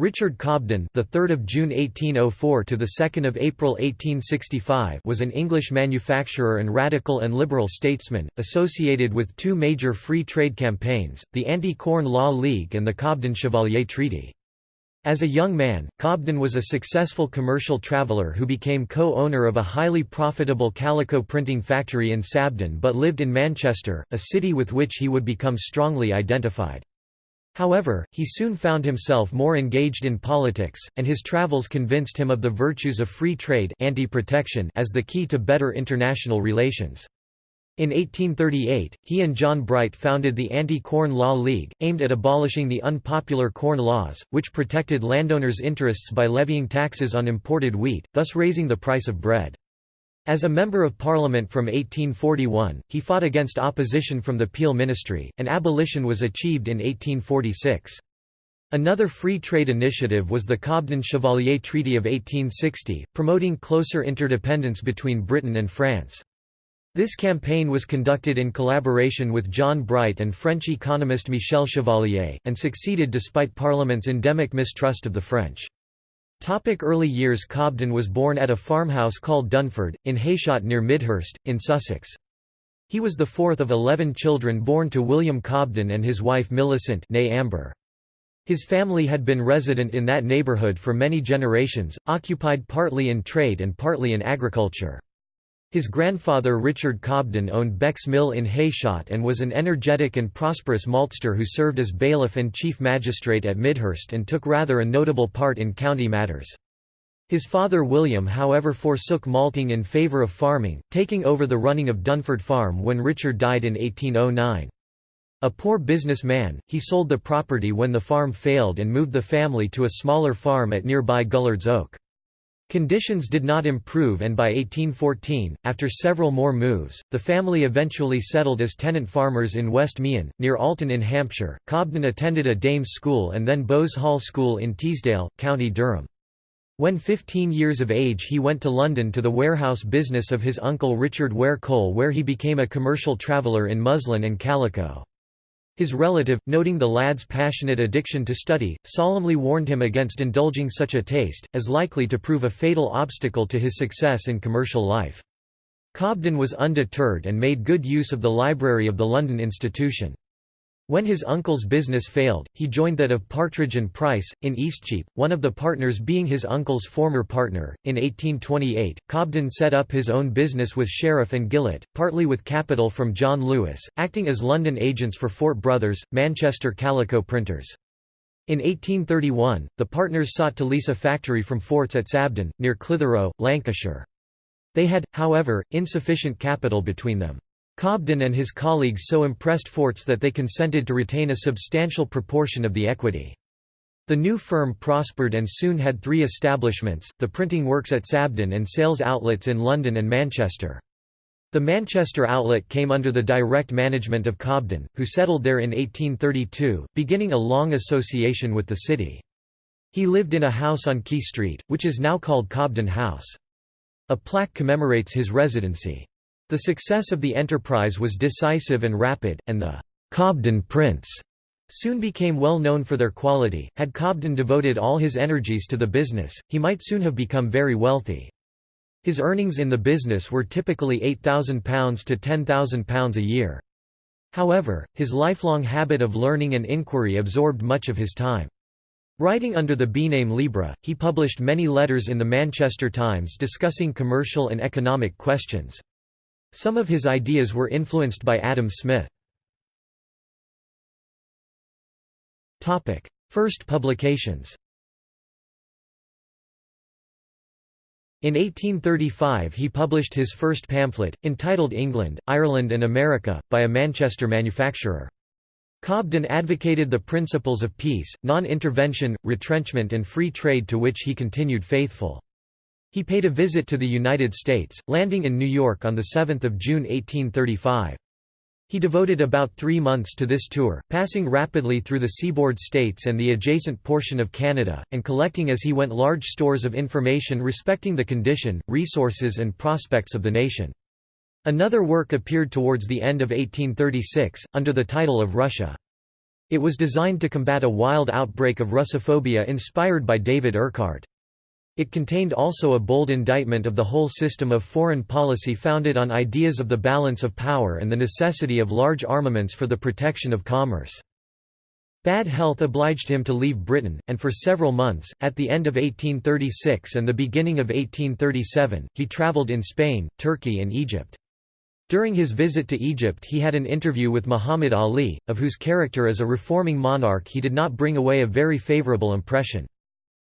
Richard Cobden, the 3rd of June 1804 to the 2nd of April 1865, was an English manufacturer and radical and liberal statesman, associated with two major free trade campaigns, the Anti-Corn Law League and the Cobden-Chevalier Treaty. As a young man, Cobden was a successful commercial traveller who became co-owner of a highly profitable calico printing factory in Sabden but lived in Manchester, a city with which he would become strongly identified. However, he soon found himself more engaged in politics, and his travels convinced him of the virtues of free trade anti-protection as the key to better international relations. In 1838, he and John Bright founded the Anti-Corn Law League, aimed at abolishing the unpopular corn laws, which protected landowners' interests by levying taxes on imported wheat, thus raising the price of bread. As a Member of Parliament from 1841, he fought against opposition from the Peel ministry, and abolition was achieved in 1846. Another free trade initiative was the Cobden-Chevalier Treaty of 1860, promoting closer interdependence between Britain and France. This campaign was conducted in collaboration with John Bright and French economist Michel Chevalier, and succeeded despite Parliament's endemic mistrust of the French. Topic early years Cobden was born at a farmhouse called Dunford, in Heyshott near Midhurst, in Sussex. He was the fourth of eleven children born to William Cobden and his wife Millicent née Amber. His family had been resident in that neighbourhood for many generations, occupied partly in trade and partly in agriculture. His grandfather Richard Cobden owned Beck's Mill in Heyshott and was an energetic and prosperous maltster who served as bailiff and chief magistrate at Midhurst and took rather a notable part in county matters. His father William however forsook malting in favour of farming, taking over the running of Dunford Farm when Richard died in 1809. A poor businessman, he sold the property when the farm failed and moved the family to a smaller farm at nearby Gullard's Oak. Conditions did not improve and by 1814, after several more moves, the family eventually settled as tenant farmers in West Meon, near Alton in Hampshire. Cobden attended a dame's school and then Bowes Hall School in Teesdale, County Durham. When 15 years of age he went to London to the warehouse business of his uncle Richard Ware Cole where he became a commercial traveller in muslin and calico. His relative, noting the lad's passionate addiction to study, solemnly warned him against indulging such a taste, as likely to prove a fatal obstacle to his success in commercial life. Cobden was undeterred and made good use of the library of the London institution. When his uncle's business failed, he joined that of Partridge and Price, in Eastcheap, one of the partners being his uncle's former partner. In 1828, Cobden set up his own business with Sheriff and Gillett, partly with capital from John Lewis, acting as London agents for Fort Brothers, Manchester calico printers. In 1831, the partners sought to lease a factory from Forts at Sabden, near Clitheroe, Lancashire. They had, however, insufficient capital between them. Cobden and his colleagues so impressed Forts that they consented to retain a substantial proportion of the equity. The new firm prospered and soon had three establishments, the printing works at Sabden and sales outlets in London and Manchester. The Manchester outlet came under the direct management of Cobden, who settled there in 1832, beginning a long association with the city. He lived in a house on Quay Street, which is now called Cobden House. A plaque commemorates his residency. The success of the enterprise was decisive and rapid, and the Cobden prints soon became well known for their quality. Had Cobden devoted all his energies to the business, he might soon have become very wealthy. His earnings in the business were typically £8,000 to £10,000 a year. However, his lifelong habit of learning and inquiry absorbed much of his time. Writing under the B-name Libra, he published many letters in the Manchester Times discussing commercial and economic questions. Some of his ideas were influenced by Adam Smith. First publications In 1835 he published his first pamphlet, entitled England, Ireland and America, by a Manchester manufacturer. Cobden advocated the principles of peace, non-intervention, retrenchment and free trade to which he continued faithful. He paid a visit to the United States, landing in New York on 7 June 1835. He devoted about three months to this tour, passing rapidly through the seaboard states and the adjacent portion of Canada, and collecting as he went large stores of information respecting the condition, resources and prospects of the nation. Another work appeared towards the end of 1836, under the title of Russia. It was designed to combat a wild outbreak of Russophobia inspired by David Urquhart. It contained also a bold indictment of the whole system of foreign policy founded on ideas of the balance of power and the necessity of large armaments for the protection of commerce. Bad health obliged him to leave Britain, and for several months, at the end of 1836 and the beginning of 1837, he travelled in Spain, Turkey and Egypt. During his visit to Egypt he had an interview with Muhammad Ali, of whose character as a reforming monarch he did not bring away a very favourable impression.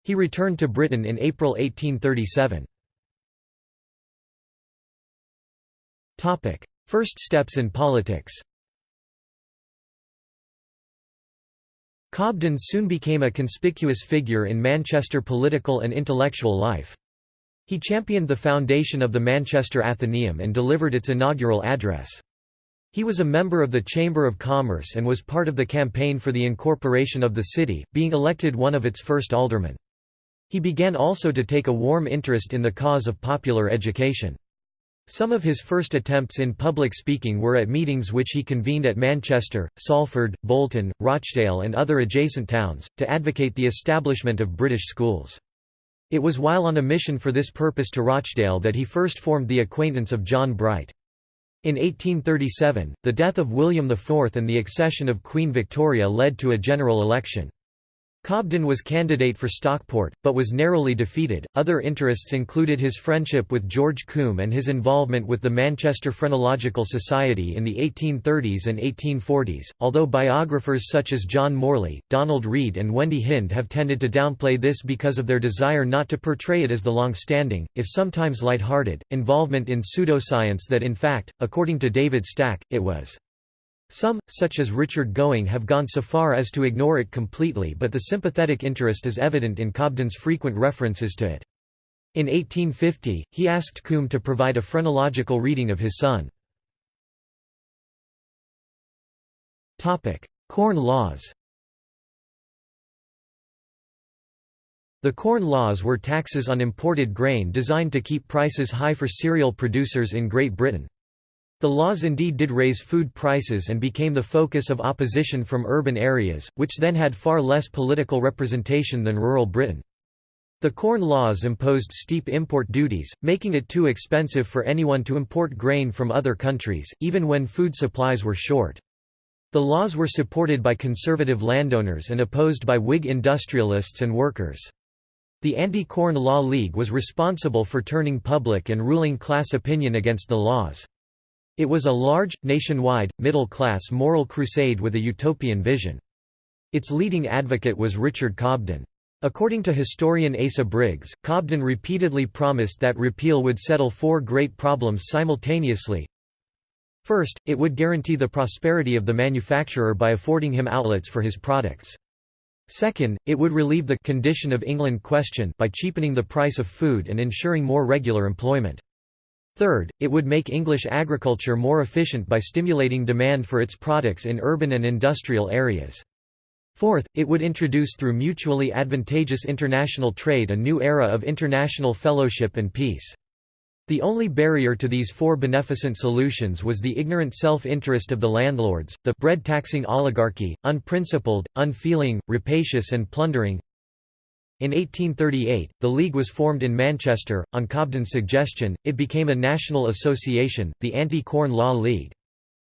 He returned to Britain in April 1837. Topic: First steps in politics Cobden soon became a conspicuous figure in Manchester political and intellectual life. He championed the foundation of the Manchester Athenaeum and delivered its inaugural address. He was a member of the Chamber of Commerce and was part of the campaign for the incorporation of the city, being elected one of its first aldermen. He began also to take a warm interest in the cause of popular education. Some of his first attempts in public speaking were at meetings which he convened at Manchester, Salford, Bolton, Rochdale and other adjacent towns, to advocate the establishment of British schools. It was while on a mission for this purpose to Rochdale that he first formed the acquaintance of John Bright. In 1837, the death of William IV and the accession of Queen Victoria led to a general election. Cobden was candidate for Stockport, but was narrowly defeated. Other interests included his friendship with George Combe and his involvement with the Manchester Phrenological Society in the 1830s and 1840s, although biographers such as John Morley, Donald Read, and Wendy Hinde have tended to downplay this because of their desire not to portray it as the long-standing, if sometimes light-hearted, involvement in pseudoscience that in fact, according to David Stack, it was. Some, such as Richard Gowing have gone so far as to ignore it completely but the sympathetic interest is evident in Cobden's frequent references to it. In 1850, he asked Combe to provide a phrenological reading of his son. Corn Laws The Corn Laws were taxes on imported grain designed to keep prices high for cereal producers in Great Britain. The laws indeed did raise food prices and became the focus of opposition from urban areas, which then had far less political representation than rural Britain. The Corn Laws imposed steep import duties, making it too expensive for anyone to import grain from other countries, even when food supplies were short. The laws were supported by conservative landowners and opposed by Whig industrialists and workers. The Anti-Corn Law League was responsible for turning public and ruling class opinion against the laws. It was a large, nationwide, middle-class moral crusade with a utopian vision. Its leading advocate was Richard Cobden. According to historian Asa Briggs, Cobden repeatedly promised that repeal would settle four great problems simultaneously. First, it would guarantee the prosperity of the manufacturer by affording him outlets for his products. Second, it would relieve the «condition of England question» by cheapening the price of food and ensuring more regular employment. Third, it would make English agriculture more efficient by stimulating demand for its products in urban and industrial areas. Fourth, it would introduce through mutually advantageous international trade a new era of international fellowship and peace. The only barrier to these four beneficent solutions was the ignorant self-interest of the landlords, the bread-taxing oligarchy, unprincipled, unfeeling, rapacious and plundering, in 1838, the League was formed in Manchester. On Cobden's suggestion, it became a national association, the Anti-Corn Law League.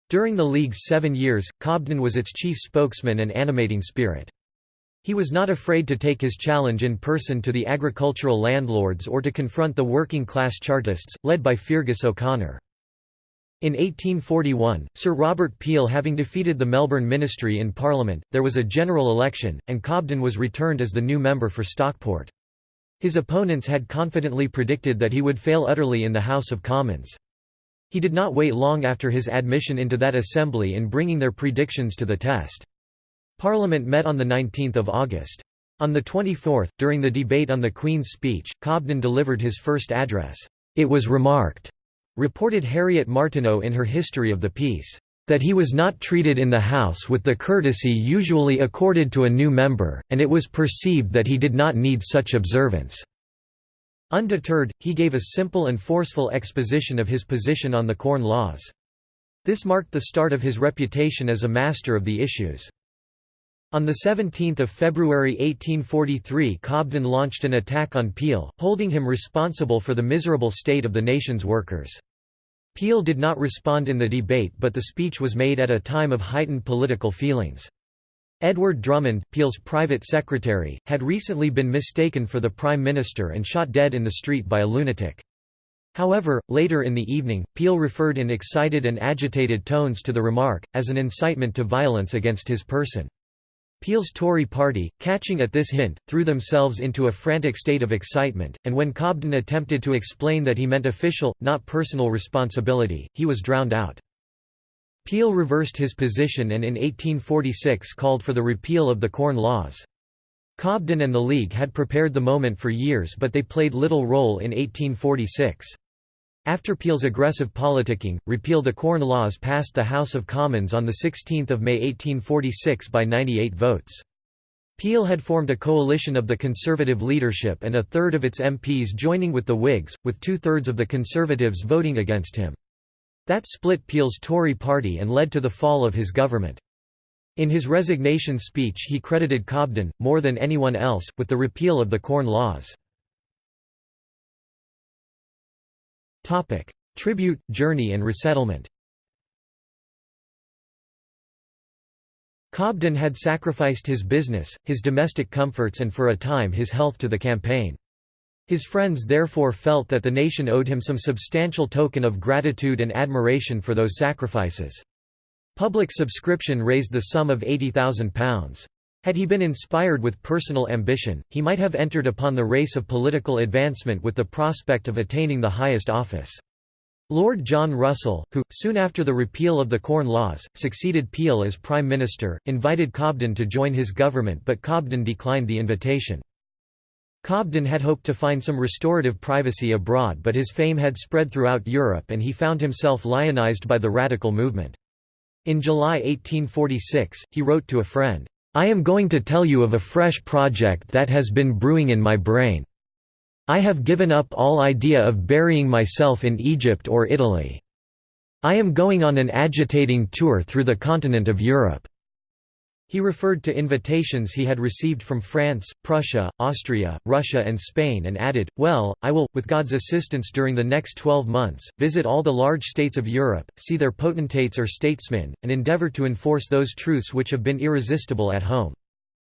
During the League's seven years, Cobden was its chief spokesman and animating spirit. He was not afraid to take his challenge in person to the agricultural landlords or to confront the working-class Chartists, led by Feargus O'Connor. In 1841, Sir Robert Peel having defeated the Melbourne Ministry in Parliament, there was a general election, and Cobden was returned as the new member for Stockport. His opponents had confidently predicted that he would fail utterly in the House of Commons. He did not wait long after his admission into that assembly in bringing their predictions to the test. Parliament met on 19 August. On the 24th, during the debate on the Queen's speech, Cobden delivered his first address. It was remarked Reported Harriet Martineau in her History of the Peace, "...that he was not treated in the House with the courtesy usually accorded to a new member, and it was perceived that he did not need such observance." Undeterred, he gave a simple and forceful exposition of his position on the Corn Laws. This marked the start of his reputation as a master of the issues. On 17 February 1843 Cobden launched an attack on Peel, holding him responsible for the miserable state of the nation's workers. Peel did not respond in the debate but the speech was made at a time of heightened political feelings. Edward Drummond, Peel's private secretary, had recently been mistaken for the Prime Minister and shot dead in the street by a lunatic. However, later in the evening, Peel referred in excited and agitated tones to the remark, as an incitement to violence against his person. Peel's Tory party, catching at this hint, threw themselves into a frantic state of excitement, and when Cobden attempted to explain that he meant official, not personal responsibility, he was drowned out. Peel reversed his position and in 1846 called for the repeal of the Corn Laws. Cobden and the League had prepared the moment for years but they played little role in 1846. After Peel's aggressive politicking, repeal the Corn Laws passed the House of Commons on 16 May 1846 by 98 votes. Peel had formed a coalition of the Conservative leadership and a third of its MPs joining with the Whigs, with two-thirds of the Conservatives voting against him. That split Peel's Tory party and led to the fall of his government. In his resignation speech he credited Cobden, more than anyone else, with the repeal of the Corn Laws. Tribute, journey and resettlement Cobden had sacrificed his business, his domestic comforts and for a time his health to the campaign. His friends therefore felt that the nation owed him some substantial token of gratitude and admiration for those sacrifices. Public subscription raised the sum of £80,000. Had he been inspired with personal ambition, he might have entered upon the race of political advancement with the prospect of attaining the highest office. Lord John Russell, who, soon after the repeal of the Corn Laws, succeeded Peel as Prime Minister, invited Cobden to join his government but Cobden declined the invitation. Cobden had hoped to find some restorative privacy abroad but his fame had spread throughout Europe and he found himself lionized by the radical movement. In July 1846, he wrote to a friend, I am going to tell you of a fresh project that has been brewing in my brain. I have given up all idea of burying myself in Egypt or Italy. I am going on an agitating tour through the continent of Europe. He referred to invitations he had received from France, Prussia, Austria, Russia and Spain and added, well, I will, with God's assistance during the next twelve months, visit all the large states of Europe, see their potentates or statesmen, and endeavour to enforce those truths which have been irresistible at home.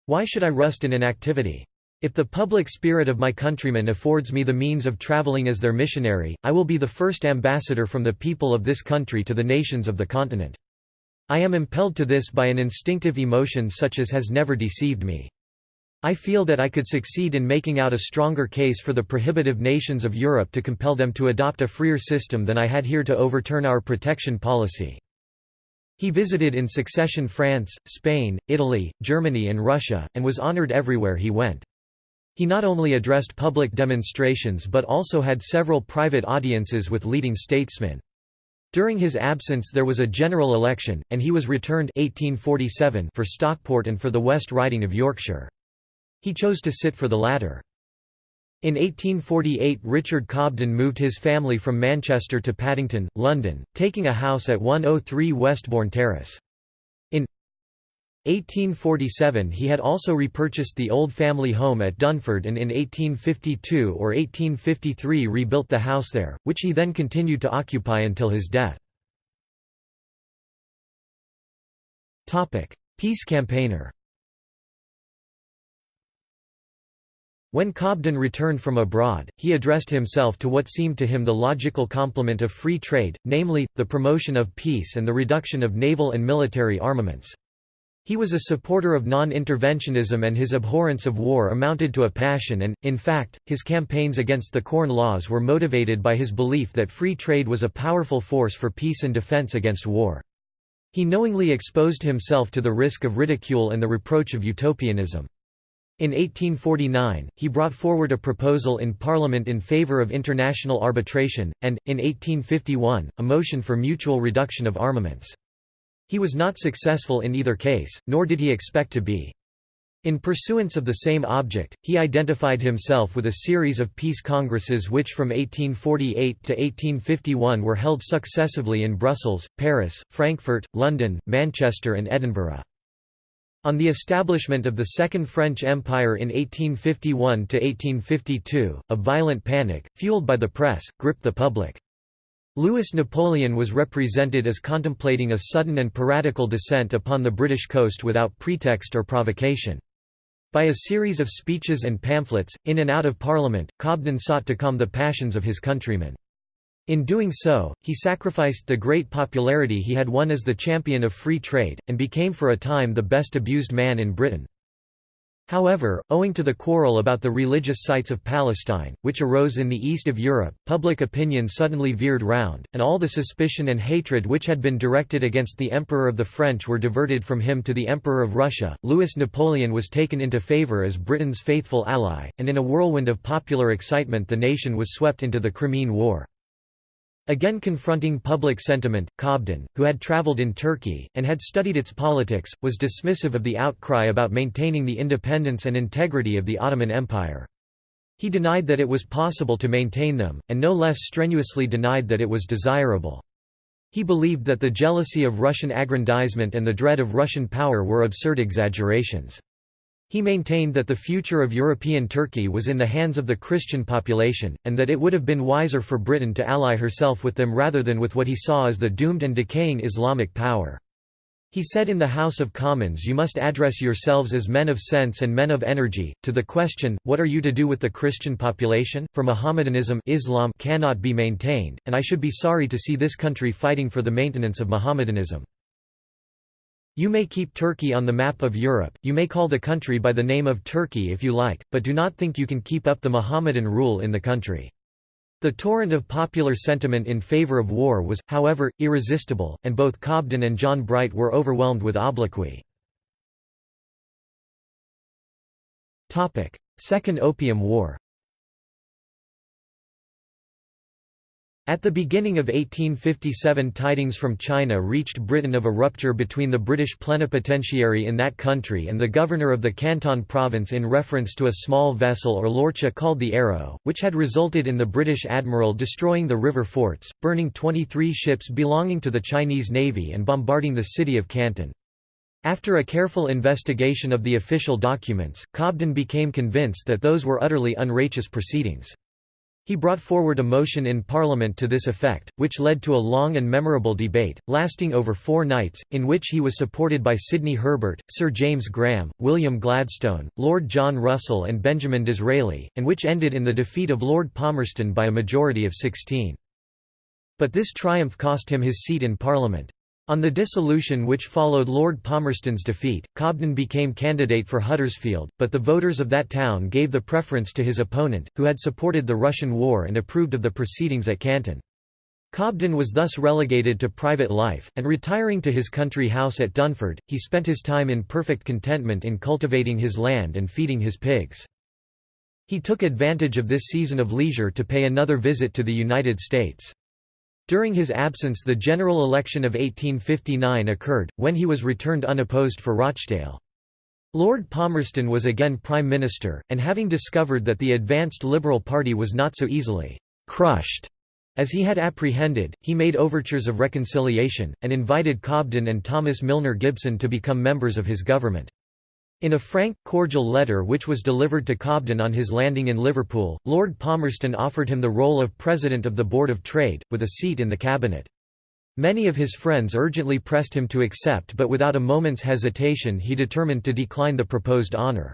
Why should I rust in inactivity? If the public spirit of my countrymen affords me the means of travelling as their missionary, I will be the first ambassador from the people of this country to the nations of the continent. I am impelled to this by an instinctive emotion such as has never deceived me. I feel that I could succeed in making out a stronger case for the prohibitive nations of Europe to compel them to adopt a freer system than I had here to overturn our protection policy. He visited in succession France, Spain, Italy, Germany and Russia, and was honored everywhere he went. He not only addressed public demonstrations but also had several private audiences with leading statesmen. During his absence there was a general election, and he was returned 1847 for Stockport and for the West Riding of Yorkshire. He chose to sit for the latter. In 1848 Richard Cobden moved his family from Manchester to Paddington, London, taking a house at 103 Westbourne Terrace. 1847 he had also repurchased the old family home at Dunford and in 1852 or 1853 rebuilt the house there, which he then continued to occupy until his death. Peace campaigner When Cobden returned from abroad, he addressed himself to what seemed to him the logical complement of free trade, namely, the promotion of peace and the reduction of naval and military armaments. He was a supporter of non-interventionism and his abhorrence of war amounted to a passion and, in fact, his campaigns against the Corn Laws were motivated by his belief that free trade was a powerful force for peace and defense against war. He knowingly exposed himself to the risk of ridicule and the reproach of utopianism. In 1849, he brought forward a proposal in Parliament in favour of international arbitration, and, in 1851, a motion for mutual reduction of armaments. He was not successful in either case, nor did he expect to be. In pursuance of the same object, he identified himself with a series of peace congresses which from 1848 to 1851 were held successively in Brussels, Paris, Frankfurt, London, Manchester and Edinburgh. On the establishment of the Second French Empire in 1851–1852, a violent panic, fueled by the press, gripped the public. Louis Napoleon was represented as contemplating a sudden and piratical descent upon the British coast without pretext or provocation. By a series of speeches and pamphlets, in and out of Parliament, Cobden sought to calm the passions of his countrymen. In doing so, he sacrificed the great popularity he had won as the champion of free trade, and became for a time the best abused man in Britain. However, owing to the quarrel about the religious sites of Palestine, which arose in the east of Europe, public opinion suddenly veered round, and all the suspicion and hatred which had been directed against the Emperor of the French were diverted from him to the Emperor of Russia. Louis Napoleon was taken into favour as Britain's faithful ally, and in a whirlwind of popular excitement the nation was swept into the Crimean War. Again confronting public sentiment, Cobden, who had travelled in Turkey, and had studied its politics, was dismissive of the outcry about maintaining the independence and integrity of the Ottoman Empire. He denied that it was possible to maintain them, and no less strenuously denied that it was desirable. He believed that the jealousy of Russian aggrandizement and the dread of Russian power were absurd exaggerations. He maintained that the future of European Turkey was in the hands of the Christian population, and that it would have been wiser for Britain to ally herself with them rather than with what he saw as the doomed and decaying Islamic power. He said in the House of Commons you must address yourselves as men of sense and men of energy, to the question, what are you to do with the Christian population, for Mohammedanism Islam cannot be maintained, and I should be sorry to see this country fighting for the maintenance of Mohammedanism. You may keep Turkey on the map of Europe, you may call the country by the name of Turkey if you like, but do not think you can keep up the Mohammedan rule in the country. The torrent of popular sentiment in favour of war was, however, irresistible, and both Cobden and John Bright were overwhelmed with obloquy. Second Opium War At the beginning of 1857 tidings from China reached Britain of a rupture between the British plenipotentiary in that country and the governor of the Canton province in reference to a small vessel or lorcha called the Arrow, which had resulted in the British admiral destroying the river forts, burning 23 ships belonging to the Chinese Navy and bombarding the city of Canton. After a careful investigation of the official documents, Cobden became convinced that those were utterly unrighteous proceedings. He brought forward a motion in Parliament to this effect, which led to a long and memorable debate, lasting over four nights, in which he was supported by Sidney Herbert, Sir James Graham, William Gladstone, Lord John Russell and Benjamin Disraeli, and which ended in the defeat of Lord Palmerston by a majority of 16. But this triumph cost him his seat in Parliament. On the dissolution which followed Lord Palmerston's defeat, Cobden became candidate for Huddersfield, but the voters of that town gave the preference to his opponent, who had supported the Russian war and approved of the proceedings at Canton. Cobden was thus relegated to private life, and retiring to his country house at Dunford, he spent his time in perfect contentment in cultivating his land and feeding his pigs. He took advantage of this season of leisure to pay another visit to the United States. During his absence the general election of 1859 occurred, when he was returned unopposed for Rochdale. Lord Palmerston was again Prime Minister, and having discovered that the advanced Liberal Party was not so easily «crushed» as he had apprehended, he made overtures of reconciliation, and invited Cobden and Thomas Milner Gibson to become members of his government. In a frank, cordial letter which was delivered to Cobden on his landing in Liverpool, Lord Palmerston offered him the role of President of the Board of Trade, with a seat in the cabinet. Many of his friends urgently pressed him to accept but without a moment's hesitation he determined to decline the proposed honour.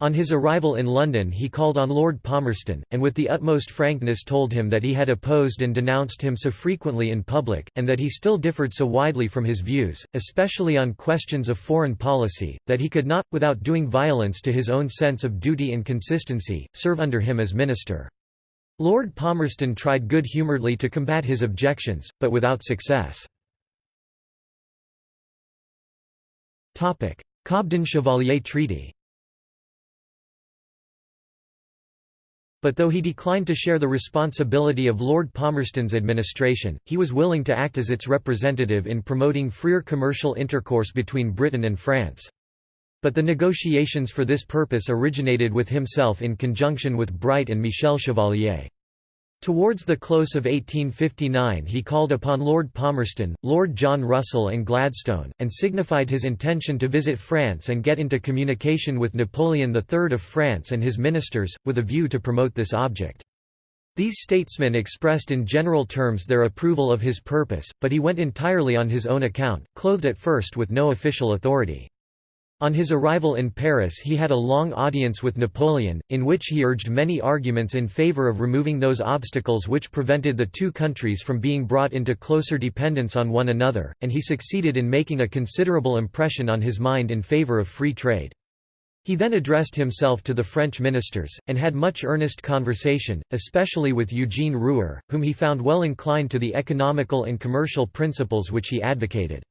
On his arrival in London he called on Lord Palmerston, and with the utmost frankness told him that he had opposed and denounced him so frequently in public, and that he still differed so widely from his views, especially on questions of foreign policy, that he could not, without doing violence to his own sense of duty and consistency, serve under him as minister. Lord Palmerston tried good-humouredly to combat his objections, but without success. Cobden-Chevalier Treaty But though he declined to share the responsibility of Lord Palmerston's administration, he was willing to act as its representative in promoting freer commercial intercourse between Britain and France. But the negotiations for this purpose originated with himself in conjunction with Bright and Michel Chevalier. Towards the close of 1859 he called upon Lord Palmerston, Lord John Russell and Gladstone, and signified his intention to visit France and get into communication with Napoleon III of France and his ministers, with a view to promote this object. These statesmen expressed in general terms their approval of his purpose, but he went entirely on his own account, clothed at first with no official authority. On his arrival in Paris he had a long audience with Napoleon, in which he urged many arguments in favour of removing those obstacles which prevented the two countries from being brought into closer dependence on one another, and he succeeded in making a considerable impression on his mind in favour of free trade. He then addressed himself to the French ministers, and had much earnest conversation, especially with Eugene Rouher, whom he found well inclined to the economical and commercial principles which he advocated.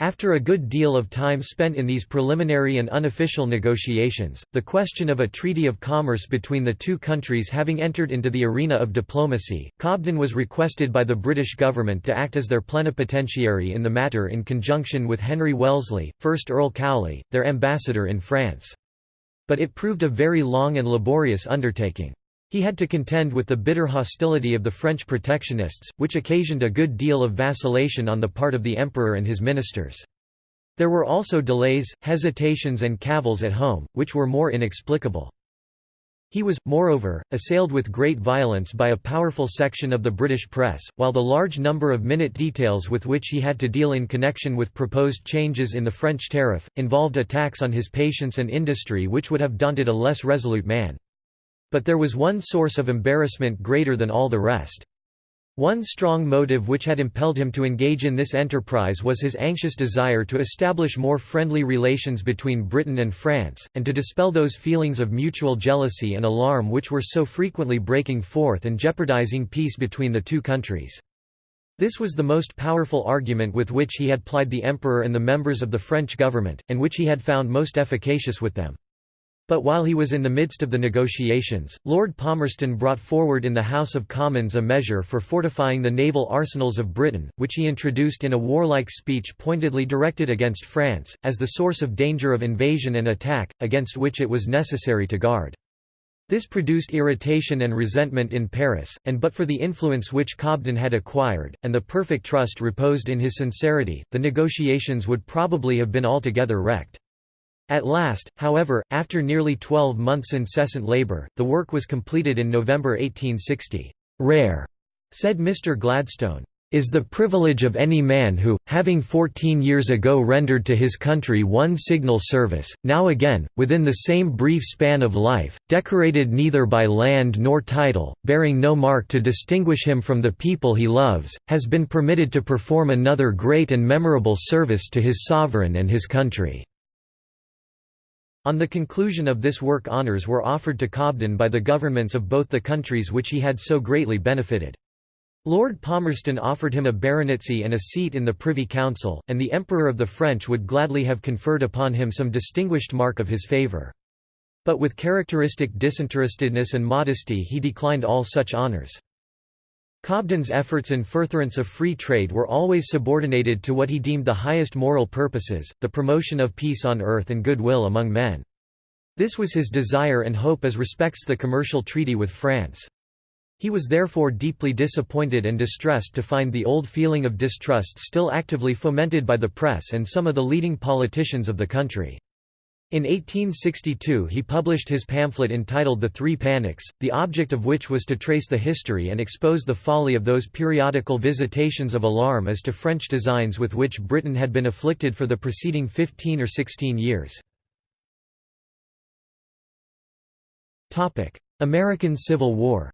After a good deal of time spent in these preliminary and unofficial negotiations, the question of a treaty of commerce between the two countries having entered into the arena of diplomacy, Cobden was requested by the British government to act as their plenipotentiary in the matter in conjunction with Henry Wellesley, 1st Earl Cowley, their ambassador in France. But it proved a very long and laborious undertaking. He had to contend with the bitter hostility of the French protectionists, which occasioned a good deal of vacillation on the part of the emperor and his ministers. There were also delays, hesitations and cavils at home, which were more inexplicable. He was, moreover, assailed with great violence by a powerful section of the British press, while the large number of minute details with which he had to deal in connection with proposed changes in the French tariff, involved attacks on his patience and industry which would have daunted a less resolute man. But there was one source of embarrassment greater than all the rest. One strong motive which had impelled him to engage in this enterprise was his anxious desire to establish more friendly relations between Britain and France, and to dispel those feelings of mutual jealousy and alarm which were so frequently breaking forth and jeopardizing peace between the two countries. This was the most powerful argument with which he had plied the emperor and the members of the French government, and which he had found most efficacious with them. But while he was in the midst of the negotiations, Lord Palmerston brought forward in the House of Commons a measure for fortifying the naval arsenals of Britain, which he introduced in a warlike speech pointedly directed against France, as the source of danger of invasion and attack, against which it was necessary to guard. This produced irritation and resentment in Paris, and but for the influence which Cobden had acquired, and the perfect trust reposed in his sincerity, the negotiations would probably have been altogether wrecked. At last, however, after nearly 12 months' incessant labour, the work was completed in November 1860. Rare, said Mr. Gladstone, is the privilege of any man who, having fourteen years ago rendered to his country one signal service, now again, within the same brief span of life, decorated neither by land nor title, bearing no mark to distinguish him from the people he loves, has been permitted to perform another great and memorable service to his sovereign and his country. On the conclusion of this work honours were offered to Cobden by the governments of both the countries which he had so greatly benefited. Lord Palmerston offered him a baronetcy and a seat in the Privy Council, and the Emperor of the French would gladly have conferred upon him some distinguished mark of his favour. But with characteristic disinterestedness and modesty he declined all such honours. Cobden's efforts in furtherance of free trade were always subordinated to what he deemed the highest moral purposes, the promotion of peace on earth and goodwill among men. This was his desire and hope as respects the commercial treaty with France. He was therefore deeply disappointed and distressed to find the old feeling of distrust still actively fomented by the press and some of the leading politicians of the country. In 1862 he published his pamphlet entitled The Three Panics, the object of which was to trace the history and expose the folly of those periodical visitations of alarm as to French designs with which Britain had been afflicted for the preceding 15 or 16 years. American Civil War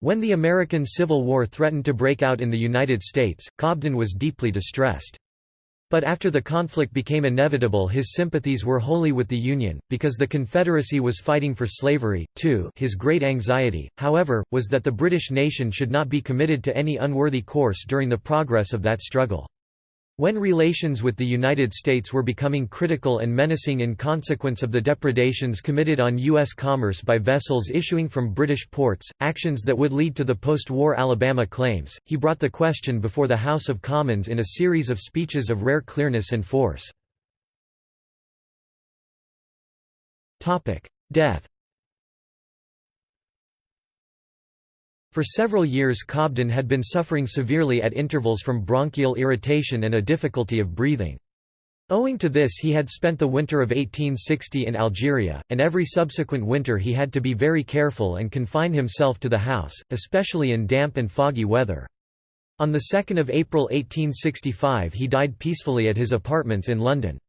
When the American Civil War threatened to break out in the United States, Cobden was deeply distressed. But after the conflict became inevitable his sympathies were wholly with the Union, because the Confederacy was fighting for slavery, too his great anxiety, however, was that the British nation should not be committed to any unworthy course during the progress of that struggle. When relations with the United States were becoming critical and menacing in consequence of the depredations committed on U.S. commerce by vessels issuing from British ports, actions that would lead to the post-war Alabama claims, he brought the question before the House of Commons in a series of speeches of rare clearness and force. Death For several years Cobden had been suffering severely at intervals from bronchial irritation and a difficulty of breathing. Owing to this he had spent the winter of 1860 in Algeria, and every subsequent winter he had to be very careful and confine himself to the house, especially in damp and foggy weather. On 2 April 1865 he died peacefully at his apartments in London.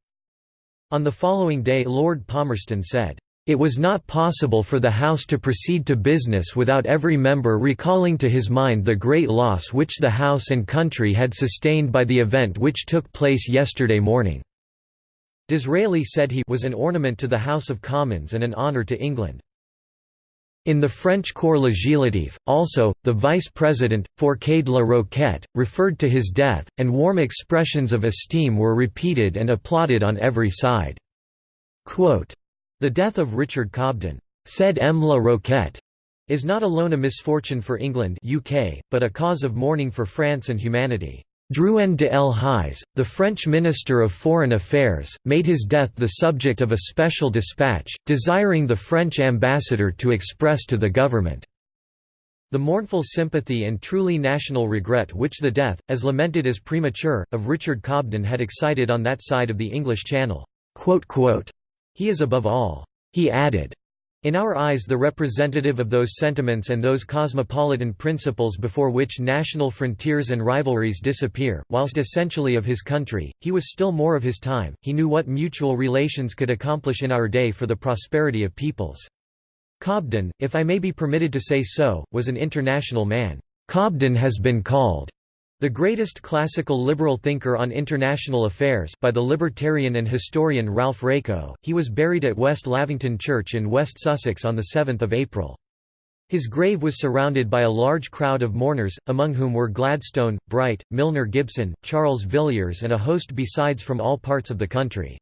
On the following day Lord Palmerston said, "...it was not possible for the House to proceed to business without every member recalling to his mind the great loss which the House and country had sustained by the event which took place yesterday morning." Disraeli said he was an ornament to the House of Commons and an honour to England. In the French Corps Législatif, also, the vice-president, Fourcade de la Roquette, referred to his death, and warm expressions of esteem were repeated and applauded on every side. Quote, the death of Richard Cobden, said M. La Roquette, is not alone a misfortune for England UK, but a cause of mourning for France and humanity. Drouyn de Lhuys, the French Minister of Foreign Affairs, made his death the subject of a special dispatch, desiring the French ambassador to express to the government the mournful sympathy and truly national regret which the death, as lamented as premature, of Richard Cobden had excited on that side of the English Channel. He is above all, he added, in our eyes the representative of those sentiments and those cosmopolitan principles before which national frontiers and rivalries disappear, whilst essentially of his country, he was still more of his time, he knew what mutual relations could accomplish in our day for the prosperity of peoples. Cobden, if I may be permitted to say so, was an international man. Cobden has been called the greatest classical liberal thinker on international affairs by the libertarian and historian Ralph Raico, he was buried at West Lavington Church in West Sussex on 7 April. His grave was surrounded by a large crowd of mourners, among whom were Gladstone, Bright, Milner Gibson, Charles Villiers and a host besides from all parts of the country.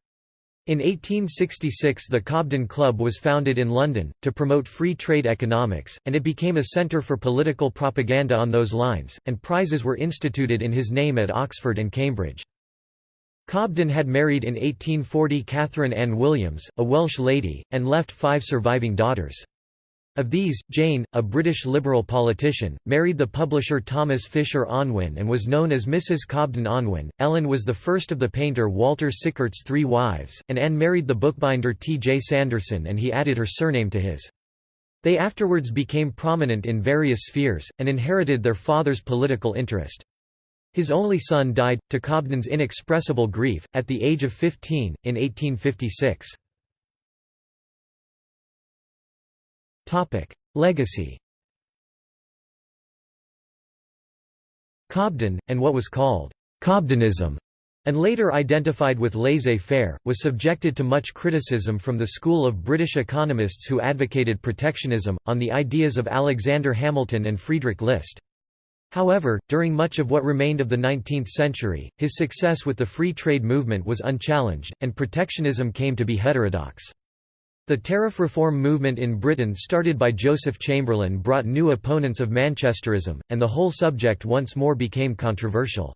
In 1866 the Cobden Club was founded in London, to promote free trade economics, and it became a centre for political propaganda on those lines, and prizes were instituted in his name at Oxford and Cambridge. Cobden had married in 1840 Catherine Ann Williams, a Welsh lady, and left five surviving daughters. Of these, Jane, a British Liberal politician, married the publisher Thomas Fisher Unwin and was known as Mrs. Cobden Unwin. Ellen was the first of the painter Walter Sickert's three wives, and Anne married the bookbinder T. J. Sanderson and he added her surname to his. They afterwards became prominent in various spheres, and inherited their father's political interest. His only son died, to Cobden's inexpressible grief, at the age of 15, in 1856. Topic: Legacy. Cobden, and what was called Cobdenism, and later identified with laissez-faire, was subjected to much criticism from the school of British economists who advocated protectionism, on the ideas of Alexander Hamilton and Friedrich List. However, during much of what remained of the 19th century, his success with the free trade movement was unchallenged, and protectionism came to be heterodox. The tariff reform movement in Britain started by Joseph Chamberlain brought new opponents of Manchesterism, and the whole subject once more became controversial.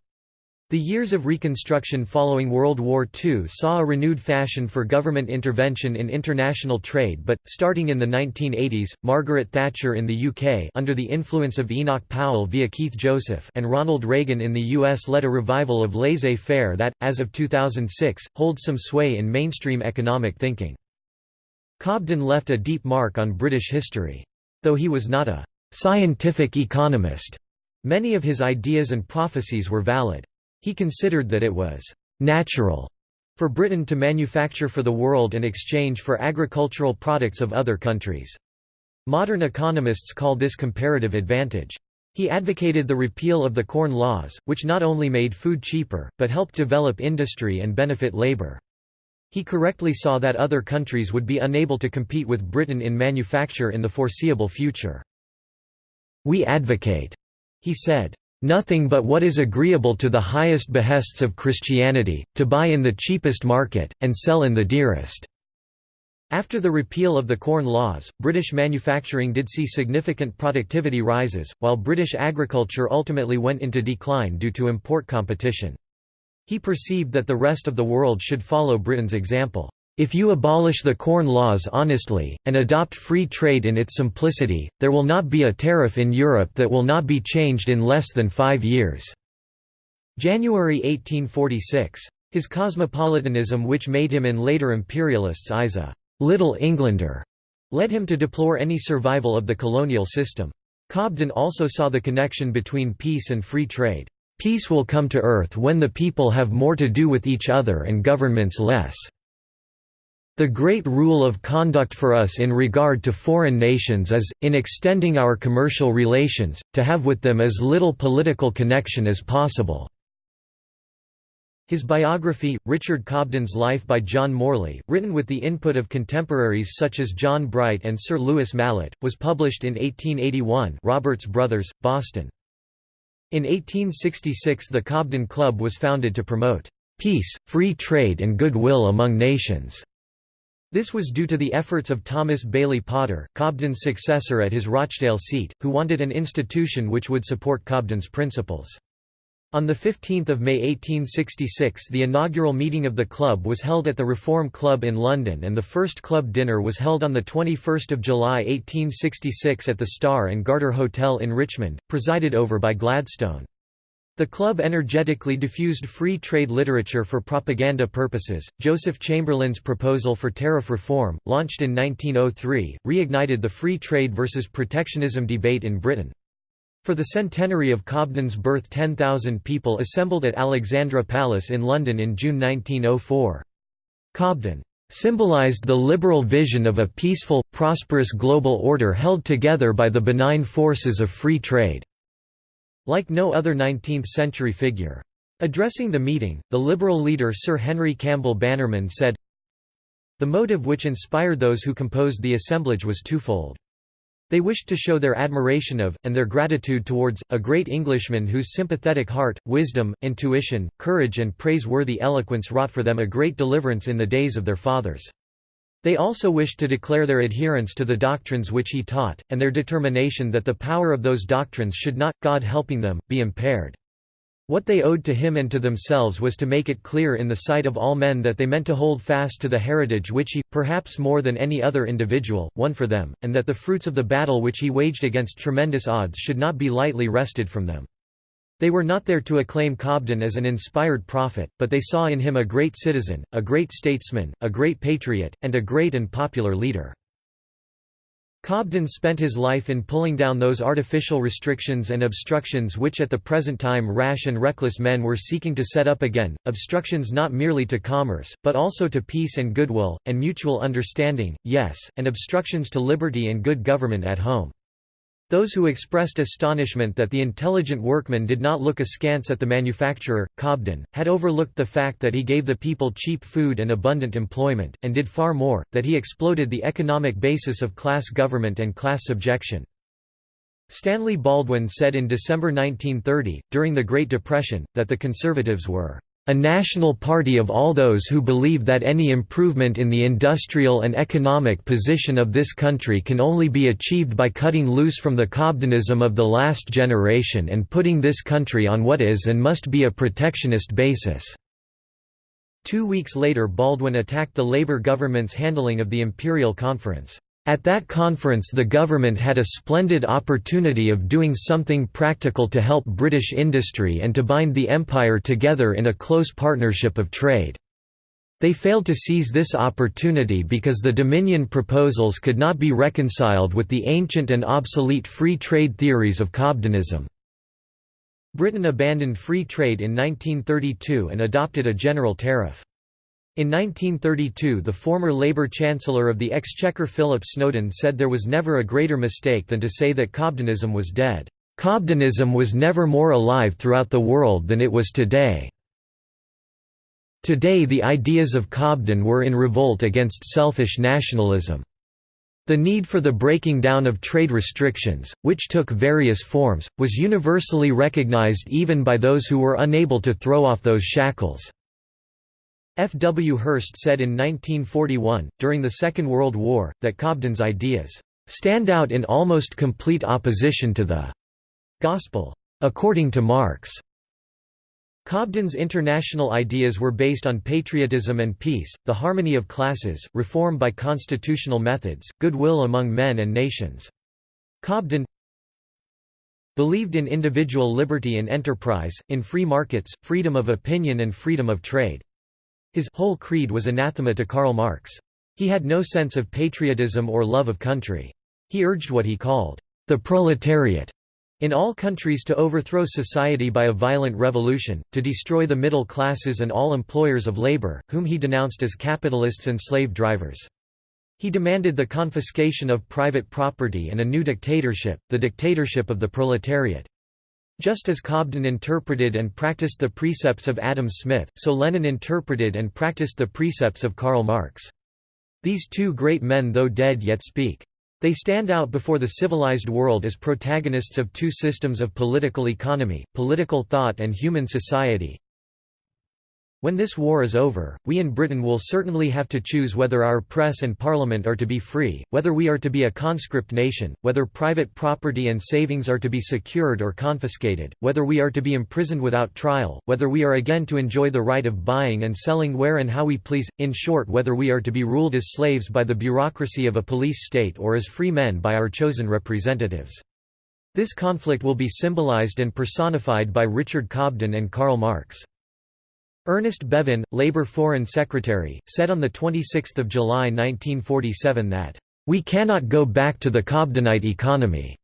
The years of Reconstruction following World War II saw a renewed fashion for government intervention in international trade but, starting in the 1980s, Margaret Thatcher in the UK under the influence of Enoch Powell via Keith Joseph and Ronald Reagan in the US led a revival of laissez-faire that, as of 2006, holds some sway in mainstream economic thinking. Cobden left a deep mark on British history. Though he was not a «scientific economist», many of his ideas and prophecies were valid. He considered that it was «natural» for Britain to manufacture for the world in exchange for agricultural products of other countries. Modern economists call this comparative advantage. He advocated the repeal of the Corn Laws, which not only made food cheaper, but helped develop industry and benefit labour. He correctly saw that other countries would be unable to compete with Britain in manufacture in the foreseeable future. We advocate, he said, nothing but what is agreeable to the highest behests of Christianity, to buy in the cheapest market, and sell in the dearest." After the repeal of the Corn Laws, British manufacturing did see significant productivity rises, while British agriculture ultimately went into decline due to import competition. He perceived that the rest of the world should follow Britain's example. If you abolish the Corn Laws honestly, and adopt free trade in its simplicity, there will not be a tariff in Europe that will not be changed in less than five years." January 1846. His cosmopolitanism which made him in later imperialists' eyes a «Little Englander» led him to deplore any survival of the colonial system. Cobden also saw the connection between peace and free trade. Peace will come to earth when the people have more to do with each other and governments less. The great rule of conduct for us in regard to foreign nations is, in extending our commercial relations, to have with them as little political connection as possible." His biography, Richard Cobden's Life by John Morley, written with the input of contemporaries such as John Bright and Sir Lewis Mallet, was published in 1881 Roberts Brothers, Boston. In 1866 the Cobden Club was founded to promote "...peace, free trade and goodwill among nations." This was due to the efforts of Thomas Bailey Potter, Cobden's successor at his Rochdale seat, who wanted an institution which would support Cobden's principles. On 15 May 1866 the inaugural meeting of the club was held at the Reform Club in London and the first club dinner was held on 21 July 1866 at the Star and Garter Hotel in Richmond, presided over by Gladstone. The club energetically diffused free trade literature for propaganda purposes. Joseph Chamberlain's proposal for tariff reform, launched in 1903, reignited the free trade versus protectionism debate in Britain. For the centenary of Cobden's birth 10,000 people assembled at Alexandra Palace in London in June 1904. Cobden symbolized the liberal vision of a peaceful, prosperous global order held together by the benign forces of free trade. Like no other 19th-century figure. Addressing the meeting, the Liberal leader Sir Henry Campbell Bannerman said, The motive which inspired those who composed the assemblage was twofold. They wished to show their admiration of, and their gratitude towards, a great Englishman whose sympathetic heart, wisdom, intuition, courage and praiseworthy eloquence wrought for them a great deliverance in the days of their fathers. They also wished to declare their adherence to the doctrines which he taught, and their determination that the power of those doctrines should not, God helping them, be impaired. What they owed to him and to themselves was to make it clear in the sight of all men that they meant to hold fast to the heritage which he, perhaps more than any other individual, won for them, and that the fruits of the battle which he waged against tremendous odds should not be lightly wrested from them. They were not there to acclaim Cobden as an inspired prophet, but they saw in him a great citizen, a great statesman, a great patriot, and a great and popular leader. Cobden spent his life in pulling down those artificial restrictions and obstructions which at the present time rash and reckless men were seeking to set up again, obstructions not merely to commerce, but also to peace and goodwill, and mutual understanding, yes, and obstructions to liberty and good government at home. Those who expressed astonishment that the intelligent workman did not look askance at the manufacturer, Cobden, had overlooked the fact that he gave the people cheap food and abundant employment, and did far more, that he exploded the economic basis of class government and class subjection. Stanley Baldwin said in December 1930, during the Great Depression, that the Conservatives were a national party of all those who believe that any improvement in the industrial and economic position of this country can only be achieved by cutting loose from the Cobdenism of the last generation and putting this country on what is and must be a protectionist basis." Two weeks later Baldwin attacked the Labour government's handling of the Imperial Conference. At that conference the government had a splendid opportunity of doing something practical to help British industry and to bind the empire together in a close partnership of trade. They failed to seize this opportunity because the Dominion proposals could not be reconciled with the ancient and obsolete free trade theories of Cobdenism. Britain abandoned free trade in 1932 and adopted a general tariff. In 1932 the former Labour Chancellor of the Exchequer Philip Snowden said there was never a greater mistake than to say that Cobdenism was dead. Cobdenism was never more alive throughout the world than it was today. Today the ideas of Cobden were in revolt against selfish nationalism. The need for the breaking down of trade restrictions, which took various forms, was universally recognized even by those who were unable to throw off those shackles. F. W. Hirst said in 1941, during the Second World War, that Cobden's ideas stand out in almost complete opposition to the gospel according to Marx. Cobden's international ideas were based on patriotism and peace, the harmony of classes, reform by constitutional methods, goodwill among men and nations. Cobden believed in individual liberty and enterprise, in free markets, freedom of opinion and freedom of trade. His whole creed was anathema to Karl Marx. He had no sense of patriotism or love of country. He urged what he called, "...the proletariat." In all countries to overthrow society by a violent revolution, to destroy the middle classes and all employers of labor, whom he denounced as capitalists and slave drivers. He demanded the confiscation of private property and a new dictatorship, the dictatorship of the proletariat. Just as Cobden interpreted and practiced the precepts of Adam Smith, so Lenin interpreted and practiced the precepts of Karl Marx. These two great men though dead yet speak. They stand out before the civilized world as protagonists of two systems of political economy, political thought and human society. When this war is over, we in Britain will certainly have to choose whether our press and parliament are to be free, whether we are to be a conscript nation, whether private property and savings are to be secured or confiscated, whether we are to be imprisoned without trial, whether we are again to enjoy the right of buying and selling where and how we please, in short whether we are to be ruled as slaves by the bureaucracy of a police state or as free men by our chosen representatives. This conflict will be symbolized and personified by Richard Cobden and Karl Marx. Ernest Bevin, Labour Foreign Secretary, said on 26 July 1947 that, "...we cannot go back to the Cobdenite economy."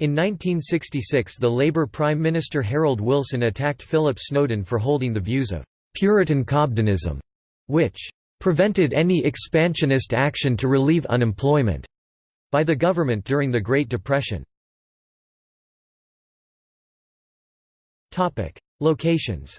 In 1966 the Labour Prime Minister Harold Wilson attacked Philip Snowden for holding the views of «Puritan Cobdenism», which «prevented any expansionist action to relieve unemployment» by the government during the Great Depression. Locations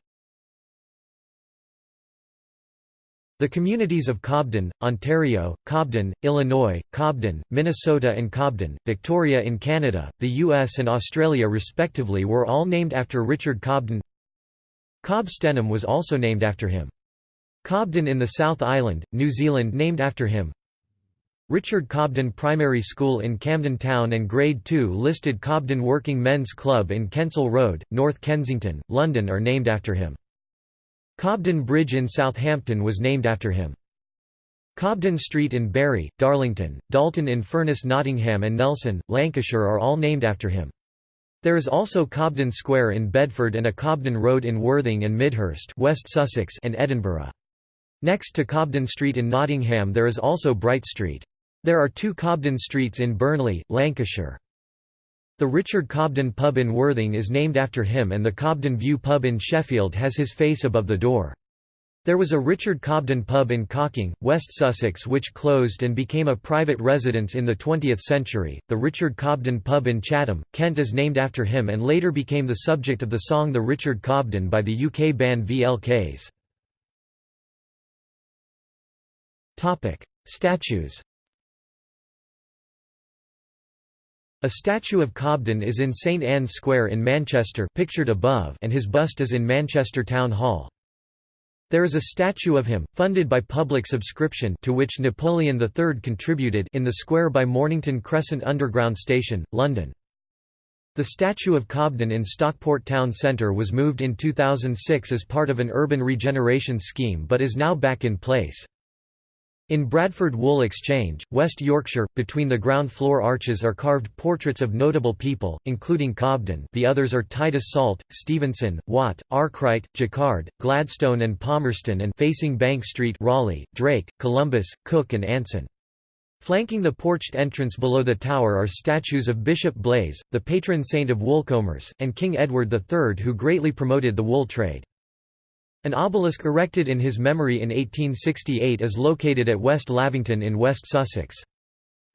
The communities of Cobden, Ontario, Cobden, Illinois, Cobden, Minnesota and Cobden, Victoria in Canada, the US and Australia respectively were all named after Richard Cobden Cobb Stenham was also named after him. Cobden in the South Island, New Zealand named after him Richard Cobden Primary School in Camden Town and Grade 2 listed Cobden Working Men's Club in Kensal Road, North Kensington, London are named after him. Cobden Bridge in Southampton was named after him. Cobden Street in Bury, Darlington, Dalton in Furness Nottingham and Nelson, Lancashire are all named after him. There is also Cobden Square in Bedford and a Cobden Road in Worthing and Midhurst West Sussex and Edinburgh. Next to Cobden Street in Nottingham there is also Bright Street. There are two Cobden Streets in Burnley, Lancashire. The Richard Cobden pub in Worthing is named after him and the Cobden View pub in Sheffield has his face above the door. There was a Richard Cobden pub in Cocking, West Sussex which closed and became a private residence in the 20th century. The Richard Cobden pub in Chatham, Kent is named after him and later became the subject of the song The Richard Cobden by the UK band VLKs. Statues A statue of Cobden is in St Anne's Square in Manchester pictured above and his bust is in Manchester Town Hall. There is a statue of him, funded by public subscription to which Napoleon III contributed in the square by Mornington Crescent Underground Station, London. The statue of Cobden in Stockport Town Centre was moved in 2006 as part of an urban regeneration scheme but is now back in place. In Bradford Wool Exchange, West Yorkshire, between the ground floor arches are carved portraits of notable people, including Cobden the others are Titus Salt, Stephenson, Watt, Arkwright, Jacquard, Gladstone and Palmerston and facing Bank Street Raleigh, Drake, Columbus, Cook and Anson. Flanking the porched entrance below the tower are statues of Bishop Blaise, the patron saint of woolcombers, and King Edward III who greatly promoted the wool trade. An obelisk erected in his memory in 1868 is located at West Lavington in West Sussex.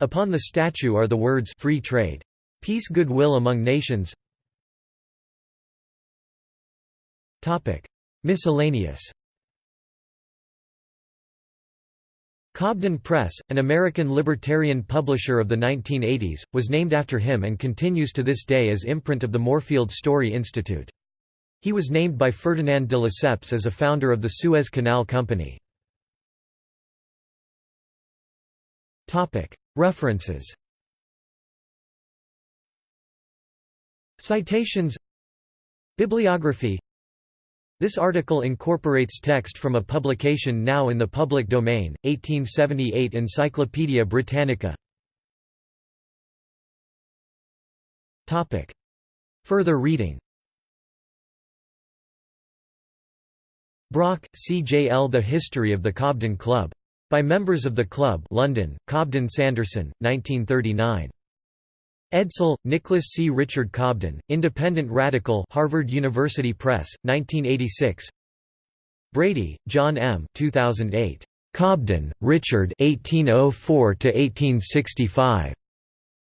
Upon the statue are the words Free Trade. Peace Goodwill among Nations Miscellaneous Cobden Press, an American libertarian publisher of the 1980s, was named after him and continues to this day as imprint of the Moorfield Storey Institute. He was named by Ferdinand de Lesseps as a founder of the Suez Canal Company. References. Citations. Bibliography. This article incorporates text from a publication now in the public domain, 1878 Encyclopædia Britannica. Further reading Brock, C. J. L. The History of the Cobden Club. By members of the club London, Cobden Sanderson, 1939. Edsall, Nicholas C. Richard Cobden, Independent Radical Harvard University Press, 1986 Brady, John M. 2008. Cobden, Richard 1804–1865.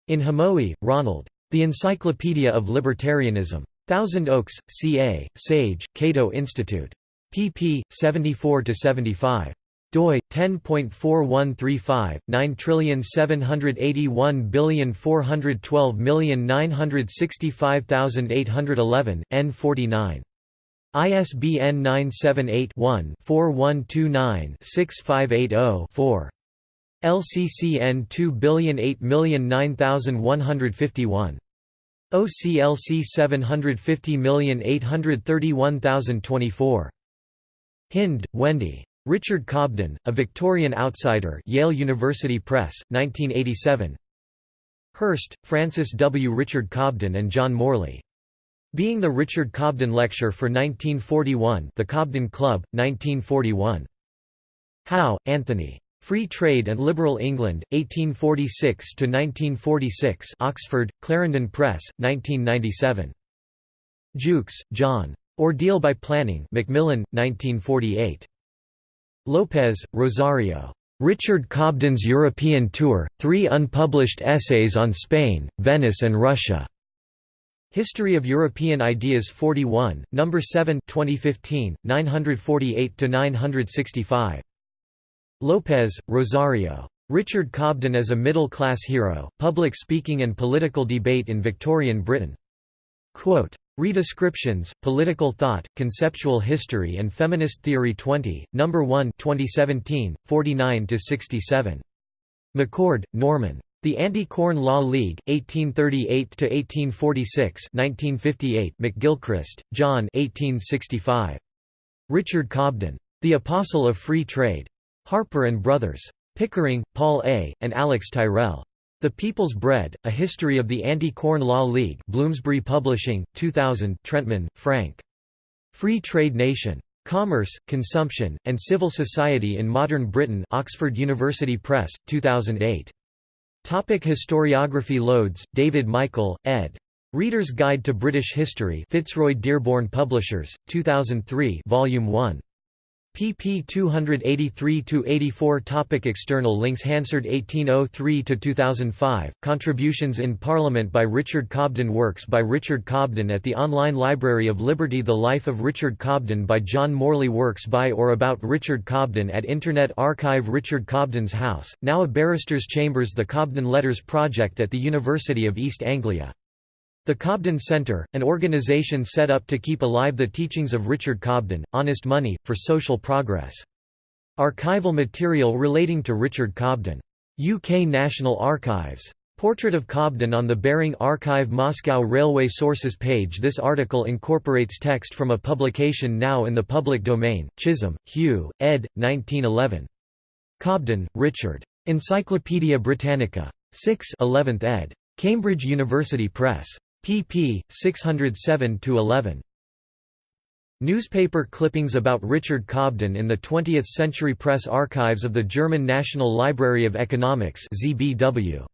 In Hamowy, Ronald. The Encyclopedia of Libertarianism. Thousand Oaks, CA, Sage, Cato Institute pp. 74–75 doi 10.4135 9781412965811 n49 ISBN 978-1-4129-6580-4. LCCN 2008009151. OCLC 750831024. Hinde, Wendy. Richard Cobden, A Victorian Outsider Yale University Press, 1987 Hirst, Francis W. Richard Cobden and John Morley. Being the Richard Cobden Lecture for 1941 The Cobden Club, 1941. Howe, Anthony. Free Trade and Liberal England, 1846–1946 Oxford, Clarendon Press, 1997. Jewkes, John. Ordeal by Planning Macmillan, 1948. Lopez, Rosario. Richard Cobden's European Tour, Three Unpublished Essays on Spain, Venice and Russia. History of European Ideas 41, No. 7 2015, 948–965. Lopez, Rosario. Richard Cobden as a Middle-Class Hero, Public Speaking and Political Debate in Victorian Britain. Quote, Redescriptions, Political Thought, Conceptual History and Feminist Theory 20, No. 1 2017, 49–67. McCord, Norman. The Anti-Corn Law League, 1838–1846 1958 McGilchrist, John 1865. Richard Cobden. The Apostle of Free Trade. Harper & Brothers. Pickering, Paul A., and Alex Tyrrell. The People's Bread, A History of the Anti-Corn Law League Bloomsbury Publishing, 2000 Trentmann, Frank. Free Trade Nation. Commerce, Consumption, and Civil Society in Modern Britain Oxford University Press, 2008. Topic historiography Loades, David Michael, ed. Reader's Guide to British History Fitzroy Dearborn Publishers, 2003 Volume 1 pp 283–84 Topic External links Hansard 1803–2005, Contributions in Parliament by Richard Cobden Works by Richard Cobden at the Online Library of Liberty The Life of Richard Cobden by John Morley Works by or about Richard Cobden at Internet Archive Richard Cobden's House, now a Barrister's Chambers The Cobden Letters Project at the University of East Anglia the Cobden Center, an organization set up to keep alive the teachings of Richard Cobden, Honest Money, for Social Progress. Archival material relating to Richard Cobden. UK National Archives. Portrait of Cobden on the Baring Archive Moscow Railway Sources page This article incorporates text from a publication now in the public domain, Chisholm, Hugh, ed. 1911. Cobden, Richard. Encyclopædia Britannica. 6 11th ed. Cambridge University Press pp. 607–11. Newspaper clippings about Richard Cobden in the 20th Century Press Archives of the German National Library of Economics ZBW.